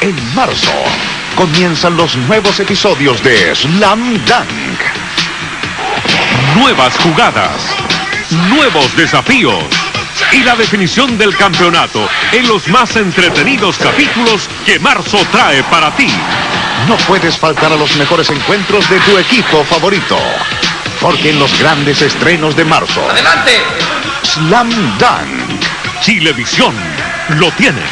En marzo comienzan los nuevos episodios de Slam Dunk. Nuevas jugadas, nuevos desafíos y la definición del campeonato en los más entretenidos capítulos que marzo trae para ti. No puedes faltar a los mejores encuentros de tu equipo favorito. Porque en los grandes estrenos de marzo. ¡Adelante! Slam Dunk. Chilevisión lo tiene.